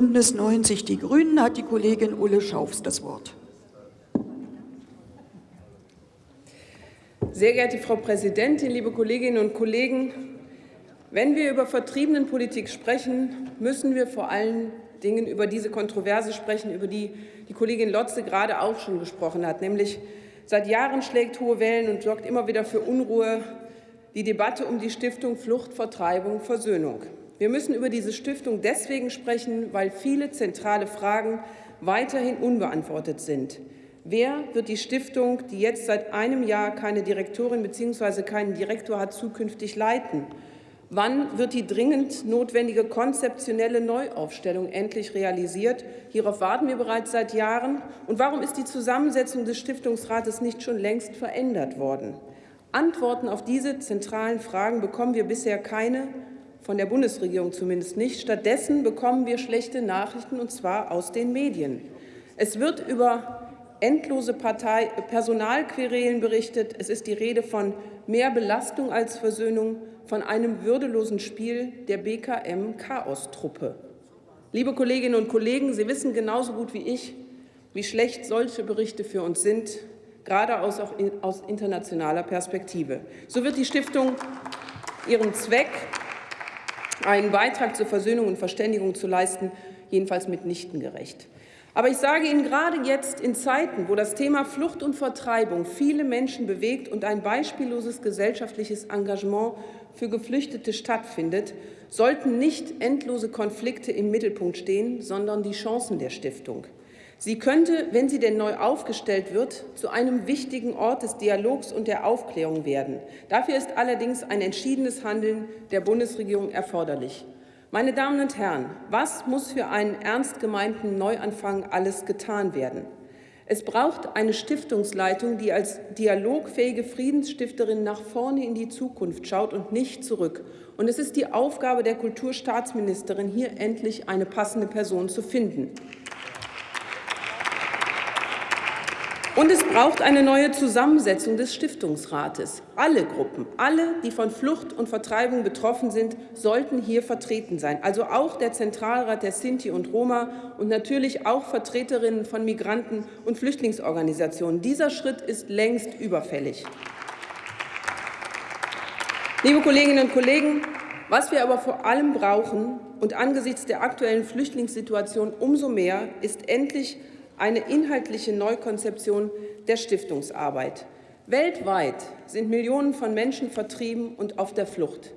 Bündnis 90 Die Grünen hat die Kollegin Ulle Schaufs das Wort. Sehr geehrte Frau Präsidentin, liebe Kolleginnen und Kollegen! Wenn wir über Vertriebenenpolitik sprechen, müssen wir vor allen Dingen über diese Kontroverse sprechen, über die die Kollegin Lotze gerade auch schon gesprochen hat, nämlich seit Jahren schlägt hohe Wellen und sorgt immer wieder für Unruhe die Debatte um die Stiftung Flucht, Vertreibung, Versöhnung. Wir müssen über diese Stiftung deswegen sprechen, weil viele zentrale Fragen weiterhin unbeantwortet sind. Wer wird die Stiftung, die jetzt seit einem Jahr keine Direktorin bzw. keinen Direktor hat, zukünftig leiten? Wann wird die dringend notwendige konzeptionelle Neuaufstellung endlich realisiert? Hierauf warten wir bereits seit Jahren. Und warum ist die Zusammensetzung des Stiftungsrates nicht schon längst verändert worden? Antworten auf diese zentralen Fragen bekommen wir bisher keine von der Bundesregierung zumindest nicht. Stattdessen bekommen wir schlechte Nachrichten, und zwar aus den Medien. Es wird über endlose Partei Personalquerelen berichtet. Es ist die Rede von mehr Belastung als Versöhnung, von einem würdelosen Spiel der BKM-Chaostruppe. Liebe Kolleginnen und Kollegen, Sie wissen genauso gut wie ich, wie schlecht solche Berichte für uns sind, gerade aus, auch aus internationaler Perspektive. So wird die Stiftung ihren Zweck einen Beitrag zur Versöhnung und Verständigung zu leisten, jedenfalls mitnichten gerecht. Aber ich sage Ihnen gerade jetzt in Zeiten, wo das Thema Flucht und Vertreibung viele Menschen bewegt und ein beispielloses gesellschaftliches Engagement für Geflüchtete stattfindet, sollten nicht endlose Konflikte im Mittelpunkt stehen, sondern die Chancen der Stiftung. Sie könnte, wenn sie denn neu aufgestellt wird, zu einem wichtigen Ort des Dialogs und der Aufklärung werden. Dafür ist allerdings ein entschiedenes Handeln der Bundesregierung erforderlich. Meine Damen und Herren, was muss für einen ernst gemeinten Neuanfang alles getan werden? Es braucht eine Stiftungsleitung, die als dialogfähige Friedensstifterin nach vorne in die Zukunft schaut und nicht zurück. Und es ist die Aufgabe der Kulturstaatsministerin, hier endlich eine passende Person zu finden. Und es braucht eine neue Zusammensetzung des Stiftungsrates. Alle Gruppen, alle, die von Flucht und Vertreibung betroffen sind, sollten hier vertreten sein. Also auch der Zentralrat der Sinti und Roma und natürlich auch Vertreterinnen von Migranten- und Flüchtlingsorganisationen. Dieser Schritt ist längst überfällig. Liebe Kolleginnen und Kollegen, was wir aber vor allem brauchen und angesichts der aktuellen Flüchtlingssituation umso mehr, ist endlich eine inhaltliche Neukonzeption der Stiftungsarbeit. Weltweit sind Millionen von Menschen vertrieben und auf der Flucht.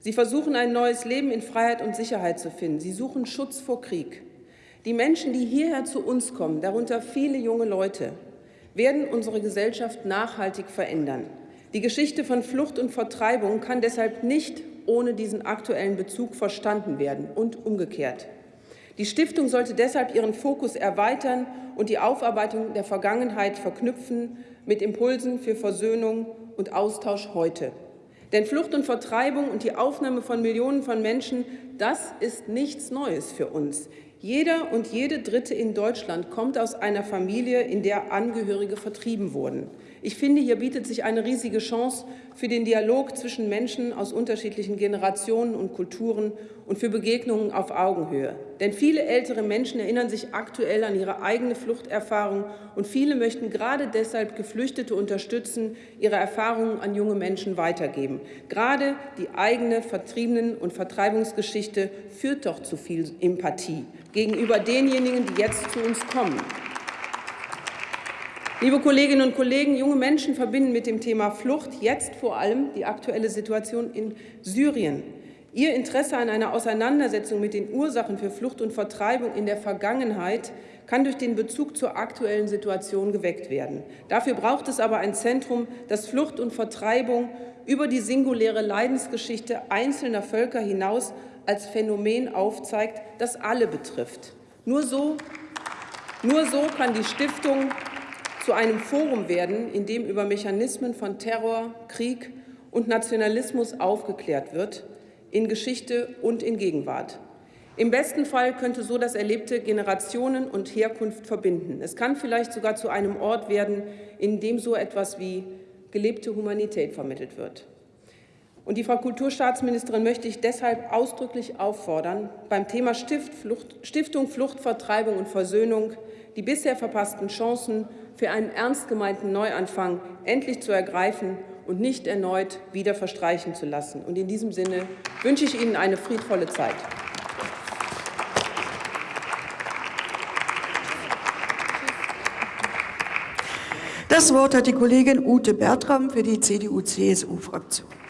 Sie versuchen ein neues Leben in Freiheit und Sicherheit zu finden. Sie suchen Schutz vor Krieg. Die Menschen, die hierher zu uns kommen, darunter viele junge Leute, werden unsere Gesellschaft nachhaltig verändern. Die Geschichte von Flucht und Vertreibung kann deshalb nicht ohne diesen aktuellen Bezug verstanden werden und umgekehrt. Die Stiftung sollte deshalb ihren Fokus erweitern und die Aufarbeitung der Vergangenheit verknüpfen mit Impulsen für Versöhnung und Austausch heute. Denn Flucht und Vertreibung und die Aufnahme von Millionen von Menschen, das ist nichts Neues für uns. Jeder und jede Dritte in Deutschland kommt aus einer Familie, in der Angehörige vertrieben wurden. Ich finde, hier bietet sich eine riesige Chance für den Dialog zwischen Menschen aus unterschiedlichen Generationen und Kulturen und für Begegnungen auf Augenhöhe. Denn viele ältere Menschen erinnern sich aktuell an ihre eigene Fluchterfahrung und viele möchten gerade deshalb Geflüchtete unterstützen, ihre Erfahrungen an junge Menschen weitergeben. Gerade die eigene Vertriebenen- und Vertreibungsgeschichte führt doch zu viel Empathie gegenüber denjenigen, die jetzt zu uns kommen. Liebe Kolleginnen und Kollegen, junge Menschen verbinden mit dem Thema Flucht jetzt vor allem die aktuelle Situation in Syrien. Ihr Interesse an einer Auseinandersetzung mit den Ursachen für Flucht und Vertreibung in der Vergangenheit kann durch den Bezug zur aktuellen Situation geweckt werden. Dafür braucht es aber ein Zentrum, das Flucht und Vertreibung über die singuläre Leidensgeschichte einzelner Völker hinaus als Phänomen aufzeigt, das alle betrifft. Nur so, nur so kann die Stiftung zu einem Forum werden, in dem über Mechanismen von Terror, Krieg und Nationalismus aufgeklärt wird, in Geschichte und in Gegenwart. Im besten Fall könnte so das Erlebte Generationen und Herkunft verbinden. Es kann vielleicht sogar zu einem Ort werden, in dem so etwas wie gelebte Humanität vermittelt wird. Und die Frau Kulturstaatsministerin möchte ich deshalb ausdrücklich auffordern, beim Thema Stiftung Flucht, Vertreibung und Versöhnung die bisher verpassten Chancen für einen ernst gemeinten Neuanfang endlich zu ergreifen und nicht erneut wieder verstreichen zu lassen. Und in diesem Sinne wünsche ich Ihnen eine friedvolle Zeit. Das Wort hat die Kollegin Ute Bertram für die CDU-CSU-Fraktion.